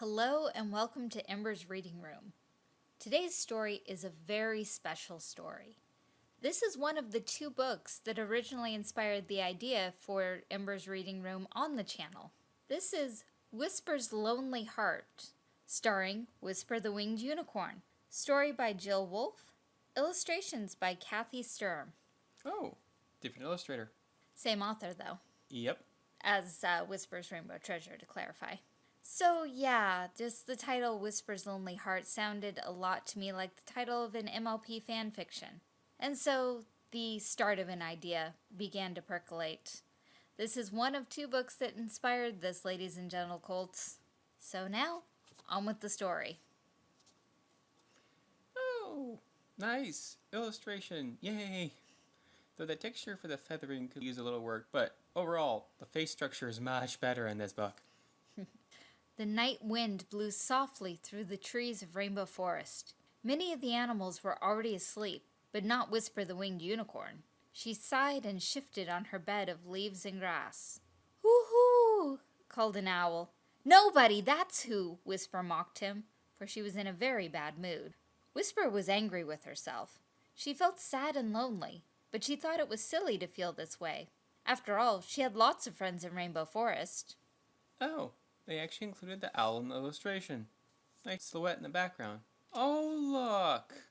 Hello and welcome to Ember's Reading Room. Today's story is a very special story. This is one of the two books that originally inspired the idea for Ember's Reading Room on the channel. This is Whisper's Lonely Heart, starring Whisper the Winged Unicorn. Story by Jill Wolfe, illustrations by Kathy Sturm. Oh, different illustrator. Same author though, Yep. as uh, Whisper's Rainbow Treasure to clarify. So yeah, just the title Whisper's Lonely Heart sounded a lot to me like the title of an MLP fan fiction. And so the start of an idea began to percolate. This is one of two books that inspired this, ladies and gentle colts. So now, on with the story. Oh, nice illustration. Yay. Though the texture for the feathering could use a little work, but overall, the face structure is much better in this book. The night wind blew softly through the trees of Rainbow Forest. Many of the animals were already asleep, but not Whisper the Winged Unicorn. She sighed and shifted on her bed of leaves and grass. Hoo-hoo! called an owl. Nobody, that's who, Whisper mocked him, for she was in a very bad mood. Whisper was angry with herself. She felt sad and lonely, but she thought it was silly to feel this way. After all, she had lots of friends in Rainbow Forest. Oh, they actually included the owl in the illustration. Nice silhouette in the background. Oh, look!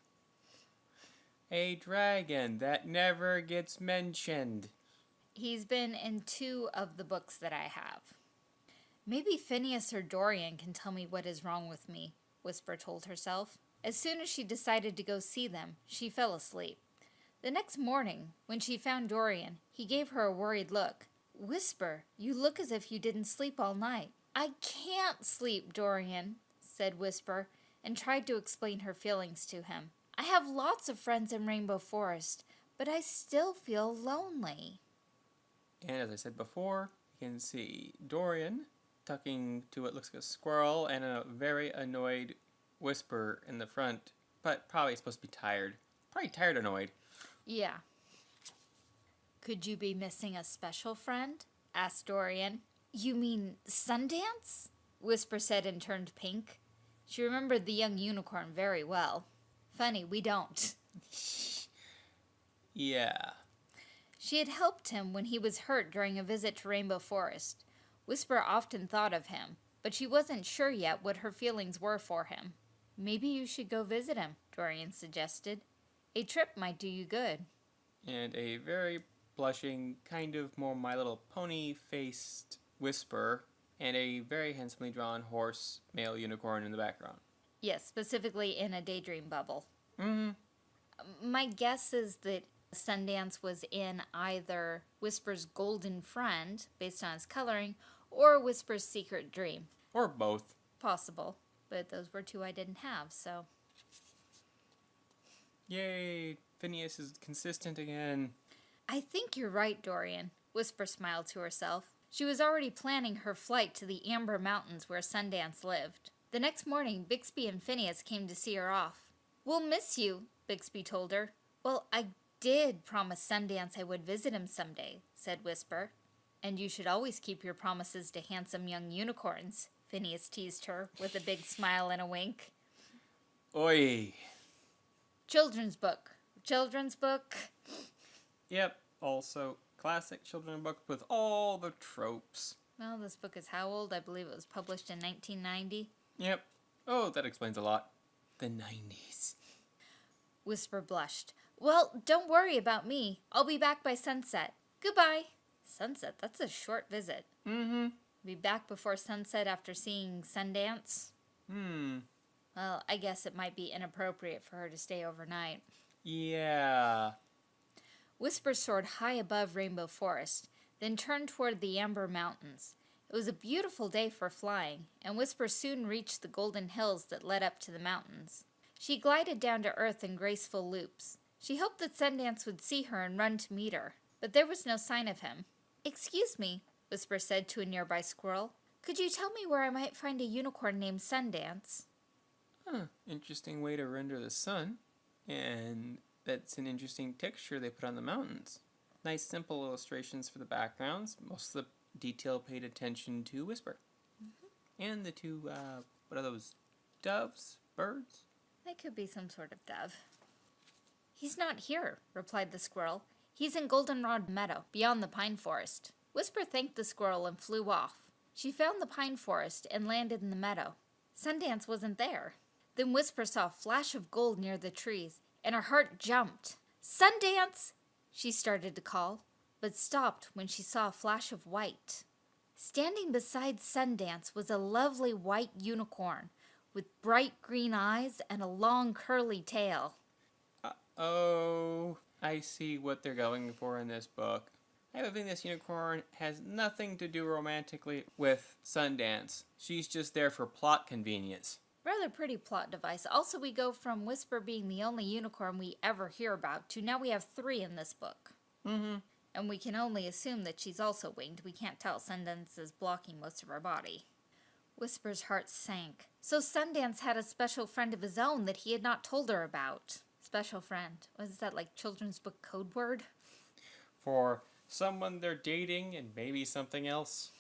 A dragon that never gets mentioned. He's been in two of the books that I have. Maybe Phineas or Dorian can tell me what is wrong with me, Whisper told herself. As soon as she decided to go see them, she fell asleep. The next morning, when she found Dorian, he gave her a worried look. Whisper, you look as if you didn't sleep all night. I can't sleep, Dorian, said Whisper, and tried to explain her feelings to him. I have lots of friends in Rainbow Forest, but I still feel lonely. And as I said before, you can see Dorian tucking to what looks like a squirrel and a very annoyed Whisper in the front, but probably supposed to be tired. Probably tired annoyed. Yeah. Could you be missing a special friend? asked Dorian. You mean Sundance? Whisper said and turned pink. She remembered the young unicorn very well. Funny, we don't. Yeah. She had helped him when he was hurt during a visit to Rainbow Forest. Whisper often thought of him, but she wasn't sure yet what her feelings were for him. Maybe you should go visit him, Dorian suggested. A trip might do you good. And a very blushing, kind of more My Little Pony faced Whisper, and a very handsomely drawn horse, male unicorn in the background. Yes, specifically in a daydream bubble. Mm My guess is that Sundance was in either Whisper's Golden Friend, based on his coloring, or Whisper's Secret Dream. Or both. Possible, but those were two I didn't have, so. Yay! Phineas is consistent again. I think you're right, Dorian, Whisper smiled to herself. She was already planning her flight to the Amber Mountains where Sundance lived. The next morning, Bixby and Phineas came to see her off. We'll miss you, Bixby told her. Well, I did promise Sundance I would visit him someday, said Whisper. And you should always keep your promises to handsome young unicorns, Phineas teased her, with a big smile and a wink. Oi! Children's book. Children's book. Yep, also classic children's book with all the tropes. Well, this book is how old? I believe it was published in 1990. Yep. Oh, that explains a lot. The 90s. Whisper blushed. Well, don't worry about me. I'll be back by sunset. Goodbye. Sunset? That's a short visit. Mm-hmm. Be back before sunset after seeing Sundance? Hmm. Well, I guess it might be inappropriate for her to stay overnight. Yeah. Whisper soared high above Rainbow Forest, then turned toward the Amber Mountains. It was a beautiful day for flying, and Whisper soon reached the golden hills that led up to the mountains. She glided down to earth in graceful loops. She hoped that Sundance would see her and run to meet her, but there was no sign of him. Excuse me, Whisper said to a nearby squirrel. Could you tell me where I might find a unicorn named Sundance? Huh. Interesting way to render the sun. And that's an interesting texture they put on the mountains. Nice simple illustrations for the backgrounds. Most of the detail paid attention to Whisper. And the two, uh, what are those? Doves? Birds? They could be some sort of dove. He's not here, replied the squirrel. He's in Goldenrod Meadow, beyond the pine forest. Whisper thanked the squirrel and flew off. She found the pine forest and landed in the meadow. Sundance wasn't there. Then Whisper saw a flash of gold near the trees, and her heart jumped. Sundance! She started to call, but stopped when she saw a flash of white. Standing beside Sundance was a lovely white unicorn with bright green eyes and a long curly tail. Uh, oh, I see what they're going for in this book. I have a feeling this unicorn has nothing to do romantically with Sundance. She's just there for plot convenience. Rather pretty plot device. Also, we go from Whisper being the only unicorn we ever hear about to now we have three in this book. Mm-hmm. And we can only assume that she's also winged. We can't tell. Sundance is blocking most of her body. Whisper's heart sank. So Sundance had a special friend of his own that he had not told her about. Special friend. Was that like children's book code word? For someone they're dating and maybe something else.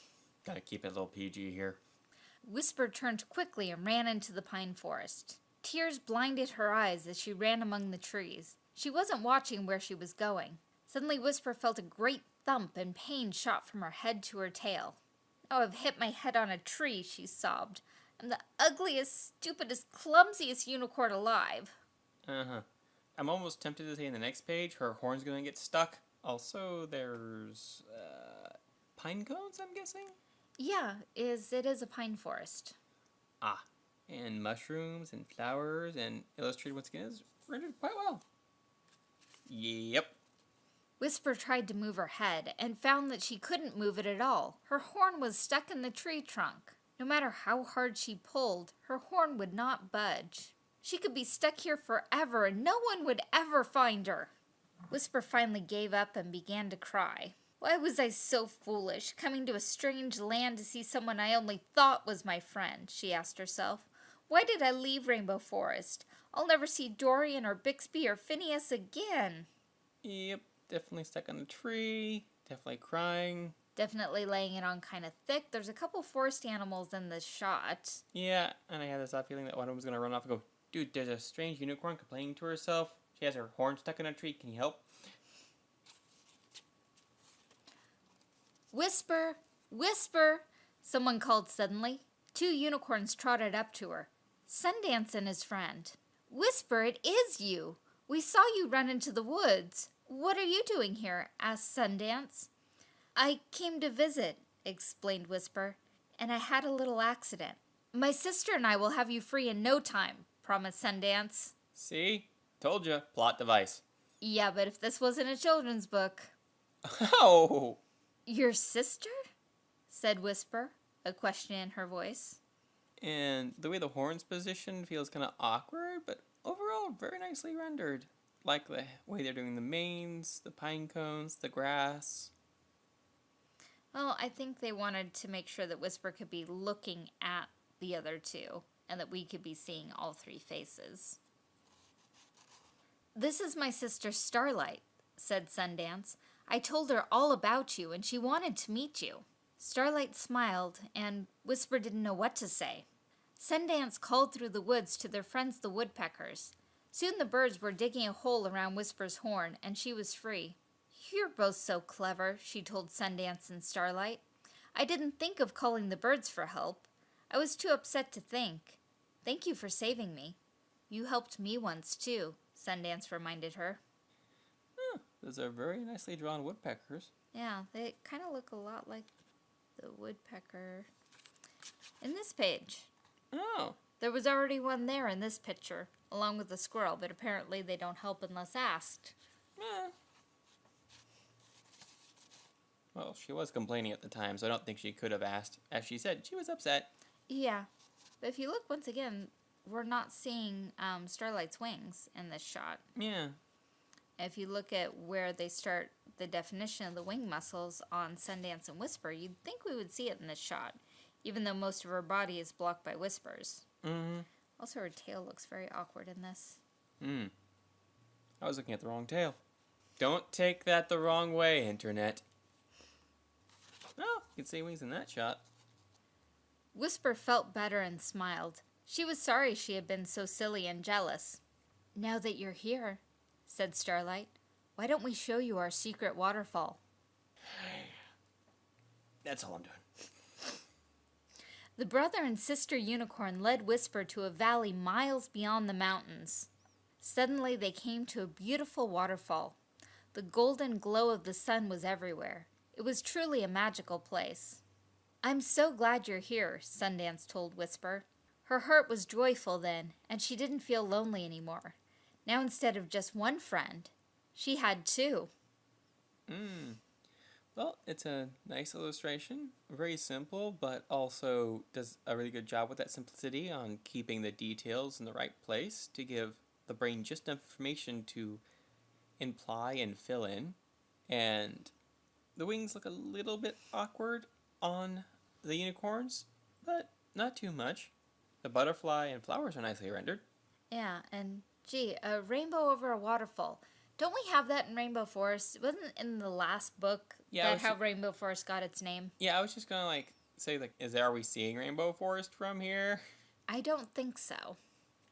Gotta keep it a little PG here. Whisper turned quickly and ran into the pine forest. Tears blinded her eyes as she ran among the trees. She wasn't watching where she was going. Suddenly, Whisper felt a great thump and pain shot from her head to her tail. Oh, I've hit my head on a tree, she sobbed. I'm the ugliest, stupidest, clumsiest unicorn alive. Uh huh. I'm almost tempted to say in the next page her horn's gonna get stuck. Also, there's uh, pine cones. I'm guessing. Yeah, is it is a pine forest. Ah, and mushrooms and flowers and illustrated once again is rendered quite well. Yep. Whisper tried to move her head and found that she couldn't move it at all. Her horn was stuck in the tree trunk. No matter how hard she pulled, her horn would not budge. She could be stuck here forever and no one would ever find her. Whisper finally gave up and began to cry. Why was I so foolish, coming to a strange land to see someone I only thought was my friend? she asked herself. Why did I leave Rainbow Forest? I'll never see Dorian or Bixby or Phineas again. Yep, definitely stuck on a tree, definitely crying. Definitely laying it on kind of thick. There's a couple forest animals in this shot. Yeah, and I had this odd feeling that one of them was gonna run off and go, dude, there's a strange unicorn complaining to herself. She has her horn stuck in a tree. Can you help? Whisper! Whisper! Someone called suddenly. Two unicorns trotted up to her. Sundance and his friend. Whisper, it is you! We saw you run into the woods. What are you doing here? asked Sundance. I came to visit, explained Whisper, and I had a little accident. My sister and I will have you free in no time, promised Sundance. See? Told you. Plot device. Yeah, but if this wasn't a children's book. Oh! Your sister? said Whisper, a question in her voice. And the way the horn's positioned feels kind of awkward, but overall very nicely rendered. Like the way they're doing the manes, the pine cones, the grass. Well, I think they wanted to make sure that Whisper could be looking at the other two and that we could be seeing all three faces. This is my sister Starlight, said Sundance. I told her all about you and she wanted to meet you. Starlight smiled and Whisper didn't know what to say. Sundance called through the woods to their friends the woodpeckers. Soon the birds were digging a hole around Whisper's horn and she was free. You're both so clever, she told Sundance and Starlight. I didn't think of calling the birds for help. I was too upset to think. Thank you for saving me. You helped me once, too, Sundance reminded her. Those are very nicely drawn woodpeckers. Yeah, they kind of look a lot like the woodpecker in this page. Oh. There was already one there in this picture, along with the squirrel, but apparently they don't help unless asked. Well, she was complaining at the time, so I don't think she could have asked. As she said, she was upset. Yeah, but if you look once again, we're not seeing um, Starlight's wings in this shot. Yeah. If you look at where they start the definition of the wing muscles on Sundance and Whisper, you'd think we would see it in this shot, even though most of her body is blocked by whispers. Mm-hmm. Also, her tail looks very awkward in this. Hmm. I was looking at the wrong tail. Don't take that the wrong way, Internet. Oh, you can see wings in that shot. Whisper felt better and smiled. She was sorry she had been so silly and jealous. Now that you're here, said Starlight, why don't we show you our secret waterfall? That's all I'm doing. The brother and sister unicorn led Whisper to a valley miles beyond the mountains. Suddenly they came to a beautiful waterfall. The golden glow of the sun was everywhere. It was truly a magical place. I'm so glad you're here, Sundance told Whisper. Her heart was joyful then, and she didn't feel lonely anymore. Now, instead of just one friend, she had two. Mm. Well, it's a nice illustration. Very simple, but also does a really good job with that simplicity on keeping the details in the right place to give the brain just enough information to imply and fill in. And the wings look a little bit awkward on the unicorns, but not too much. The butterfly and flowers are nicely rendered. Yeah, and gee, a rainbow over a waterfall. Don't we have that in Rainbow Forest? It wasn't in the last book Yeah, that how ju- Rainbow Forest got its name? Yeah, I was just gonna like say like, is there, are we seeing rainbow forest from here? I don't think so.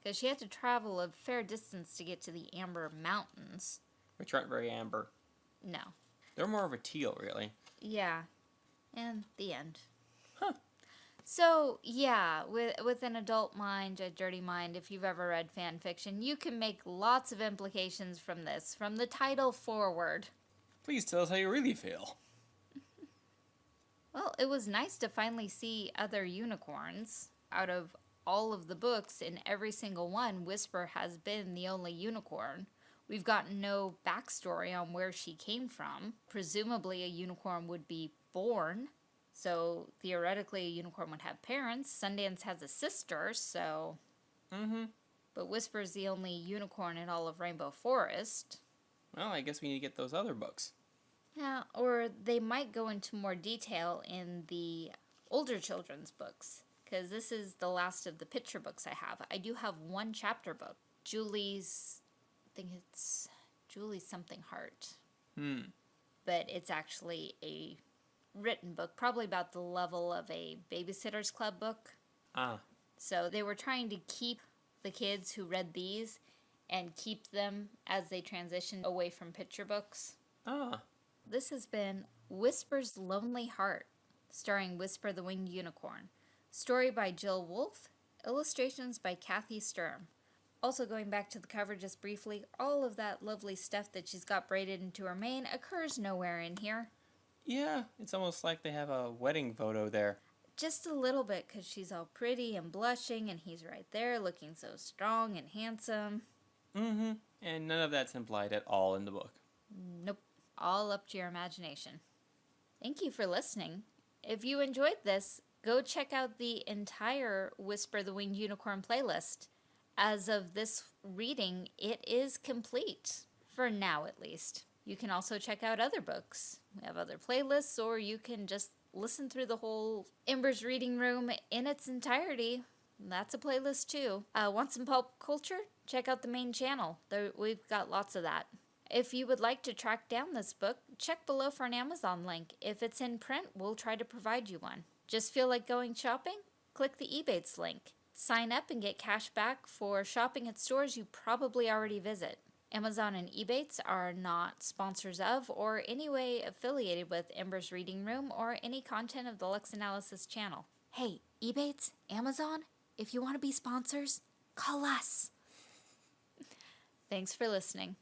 Because she had to travel a fair distance to get to the Amber Mountains. Which aren't very amber. No. They're more of a teal, really. Yeah. And the end. Huh. So, yeah, with, with an adult mind, a dirty mind, if you've ever read fan fiction, you can make lots of implications from this, from the title forward. Please tell us how you really feel. Well, it was nice to finally see other unicorns. Out of all of the books, in every single one, Whisper has been the only unicorn. We've gotten no backstory on where she came from. Presumably, a unicorn would be born. So, theoretically, a unicorn would have parents. Sundance has a sister, so. Mm-hmm. But Whisper's the only unicorn in all of Rainbow Forest. Well, I guess we need to get those other books. Yeah, or they might go into more detail in the older children's books, because this is the last of the picture books I have. I do have one chapter book, Julie's, I think it's Julie's something heart, Hmm. but it's actually a written book, probably about the level of a babysitter's club book. Ah. So they were trying to keep the kids who read these and keep them as they transition away from picture books. Ah. This has been Whisper's Lonely Heart, starring Whisper the Winged Unicorn. Story by Jill Wolfe, illustrations by Kathy Sturm. Also, going back to the cover just briefly, all of that lovely stuff that she's got braided into her mane occurs nowhere in here. Yeah, it's almost like they have a wedding photo there. Just a little bit, because she's all pretty and blushing, and he's right there looking so strong and handsome. Mm-hmm. And none of that's implied at all in the book. Nope. All up to your imagination. Thank you for listening. If you enjoyed this, go check out the entire Whisper the Winged Unicorn playlist. As of this reading, it is complete. For now, at least. You can also check out other books. We have other playlists, or you can just listen through the whole Ember's Reading Room in its entirety. That's a playlist too. Uh, want some pulp culture? Check out the main channel. There, we've got lots of that. If you would like to track down this book, check below for an Amazon link. If it's in print, we'll try to provide you one. Just feel like going shopping? Click the Ebates link. Sign up and get cash back for shopping at stores you probably already visit. Amazon and Ebates are not sponsors of or any way affiliated with Ember's Reading Room or any content of the Lux Analysis channel. Hey, Ebates, Amazon, if you want to be sponsors, call us. Thanks for listening.